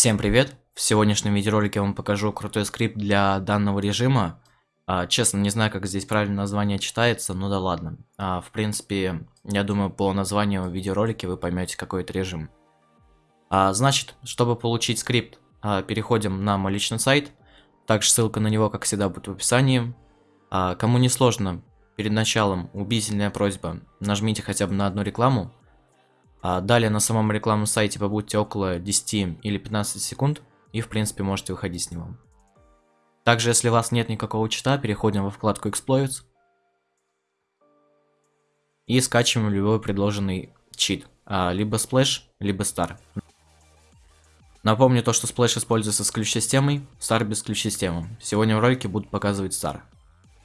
Всем привет! В сегодняшнем видеоролике я вам покажу крутой скрипт для данного режима. А, честно, не знаю, как здесь правильно название читается, но да ладно. А, в принципе, я думаю, по названию видеоролика вы поймете, какой это режим. А, значит, чтобы получить скрипт, а, переходим на мой личный сайт. Также ссылка на него, как всегда, будет в описании. А, кому не сложно, перед началом убедительная просьба, нажмите хотя бы на одну рекламу, далее на самом рекламном сайте побудьте около 10 или 15 секунд и в принципе можете выходить с него. Также если у вас нет никакого чита, переходим во вкладку Exploits и скачиваем любой предложенный чит, а, либо Splash, либо Star. Напомню то, что Splash используется с ключ-системой, Star без ключ-системы. Сегодня в ролике буду показывать Star.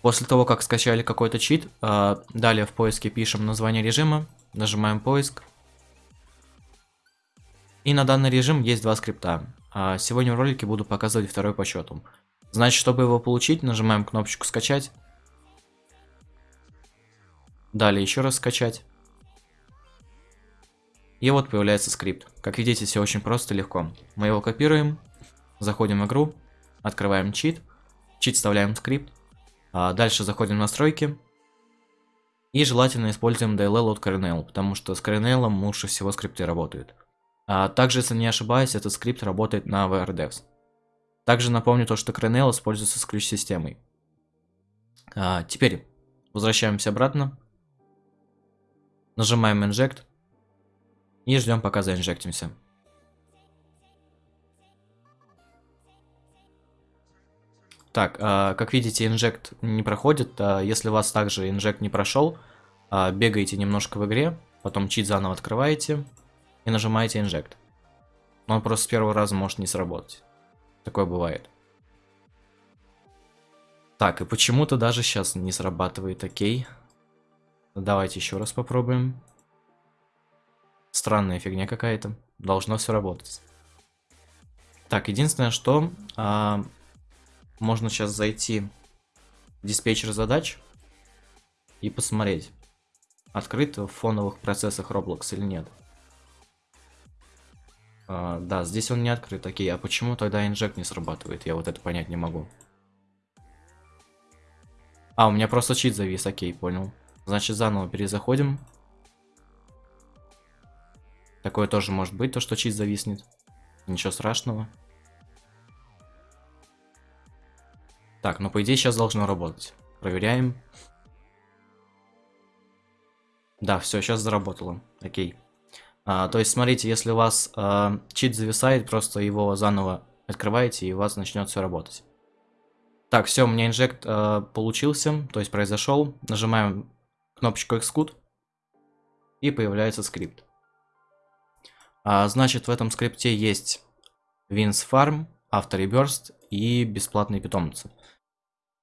После того, как скачали какой-то чит, а, далее в поиске пишем название режима, нажимаем поиск, и на данный режим есть два скрипта. А сегодня в ролике буду показывать второй по счету. Значит, чтобы его получить, нажимаем кнопочку «Скачать». Далее еще раз «Скачать». И вот появляется скрипт. Как видите, все очень просто и легко. Мы его копируем, заходим в игру, открываем чит, чит вставляем скрипт, а дальше заходим в настройки, и желательно используем DLL от Kernel, потому что с Kernel лучше всего скрипты работают. А также, если не ошибаюсь, этот скрипт работает на VRDevs. Также напомню то, что Kernel используется с ключ-системой. А, теперь возвращаемся обратно. Нажимаем Inject. И ждем, пока заинжектимся. Так, а, как видите, инжект не проходит. А, если вас также инжект не прошел, а, бегаете немножко в игре, потом чит заново открываете и нажимаете Inject. Но он просто с первого раза может не сработать. Такое бывает. Так, и почему-то даже сейчас не срабатывает, окей. Давайте еще раз попробуем. Странная фигня какая-то. Должно все работать. Так, единственное, что а, можно сейчас зайти в диспетчер задач и посмотреть, открыт в фоновых процессах Roblox или нет. А, да, здесь он не открыт. Окей, а почему тогда инжект не срабатывает? Я вот это понять не могу. А, у меня просто чит завис, окей, понял. Значит, заново перезаходим. Такое тоже может быть, то, что чит зависнет. Ничего страшного. Так, ну по идее сейчас должно работать. Проверяем. Да, все, сейчас заработало. Окей. А, то есть, смотрите, если у вас а, чит зависает, просто его заново открываете, и у вас начнет все работать. Так, все, у меня инжект а, получился, то есть произошел. Нажимаем кнопочку Xcode, и появляется скрипт. А, значит, в этом скрипте есть Wins Farm, Автореберст и бесплатные питомцы.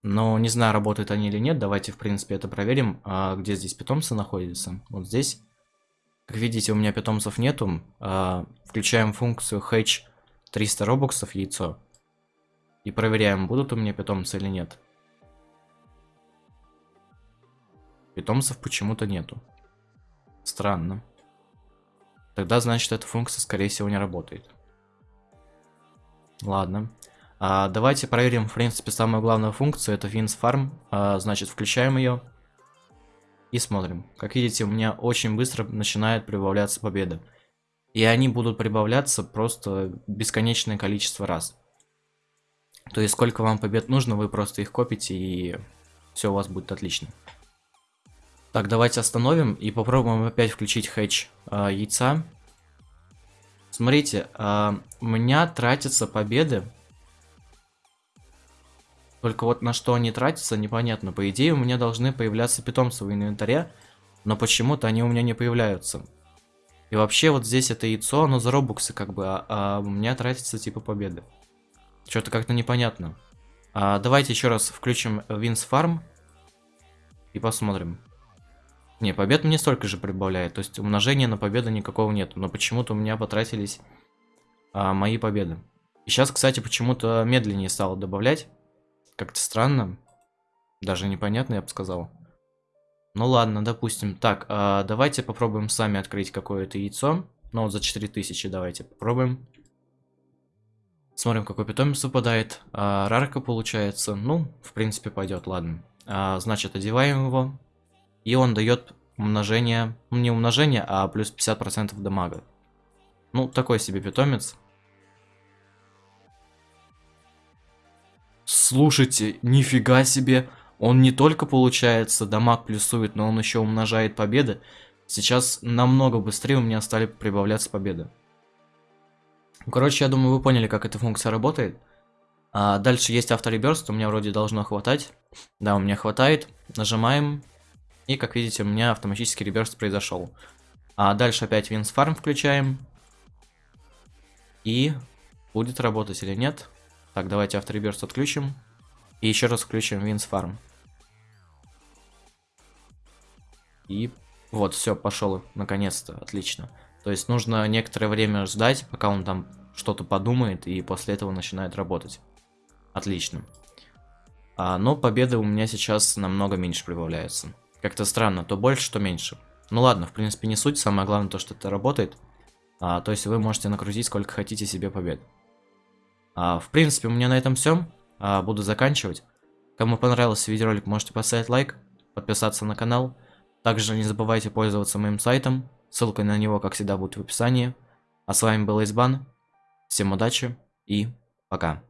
Но не знаю, работают они или нет, давайте, в принципе, это проверим. А, где здесь питомцы находятся? Вот здесь. Как видите, у меня питомцев нету. А, включаем функцию hatch 300 робоксов яйцо. И проверяем, будут у меня питомцы или нет. Питомцев почему-то нету. Странно. Тогда, значит, эта функция, скорее всего, не работает. Ладно. А, давайте проверим, в принципе, самую главную функцию. Это Wins Farm. А, значит, включаем ее. И смотрим. Как видите, у меня очень быстро начинает прибавляться победа. И они будут прибавляться просто бесконечное количество раз. То есть сколько вам побед нужно, вы просто их копите и все у вас будет отлично. Так, давайте остановим и попробуем опять включить хэтч э, яйца. Смотрите, э, у меня тратятся победы только вот на что они тратятся, непонятно. По идее, у меня должны появляться питомцы в инвентаре, но почему-то они у меня не появляются. И вообще, вот здесь это яйцо, оно за робуксы как бы, а, а у меня тратится типа победы. Что-то как-то непонятно. А, давайте еще раз включим Wins Farm и посмотрим. Не, побед мне столько же прибавляет, то есть умножения на победу никакого нет, но почему-то у меня потратились а, мои победы. И сейчас, кстати, почему-то медленнее стало добавлять. Как-то странно. Даже непонятно, я бы сказал. Ну ладно, допустим. Так, а давайте попробуем сами открыть какое-то яйцо. Ну вот за 4000 давайте попробуем. Смотрим, какой питомец выпадает. А, рарка получается. Ну, в принципе, пойдет, ладно. А, значит, одеваем его. И он дает умножение. Не умножение, а плюс 50% дамага. Ну, такой себе питомец. Слушайте, нифига себе. Он не только, получается, дамаг плюсует, но он еще умножает победы. Сейчас намного быстрее у меня стали прибавляться победы. Короче, я думаю, вы поняли, как эта функция работает. А дальше есть автореберст, у меня вроде должно хватать. Да, у меня хватает. Нажимаем. И, как видите, у меня автоматический реберст произошел. А дальше опять Винсфарм включаем. И будет работать или нет. Так, давайте автореберст отключим. И еще раз включим Винсфарм. И вот, все, пошел, наконец-то, отлично. То есть нужно некоторое время ждать, пока он там что-то подумает, и после этого начинает работать. Отлично. А, но победы у меня сейчас намного меньше прибавляются. Как-то странно, то больше, то меньше. Ну ладно, в принципе не суть, самое главное то, что это работает. А, то есть вы можете накрутить сколько хотите себе побед. А, в принципе, у меня на этом все. А, буду заканчивать. Кому понравился видеоролик, можете поставить лайк, подписаться на канал. Также не забывайте пользоваться моим сайтом, ссылка на него, как всегда, будет в описании. А с вами был Избан, всем удачи и пока.